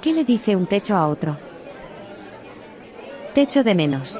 ¿Qué le dice un techo a otro? Techo de menos.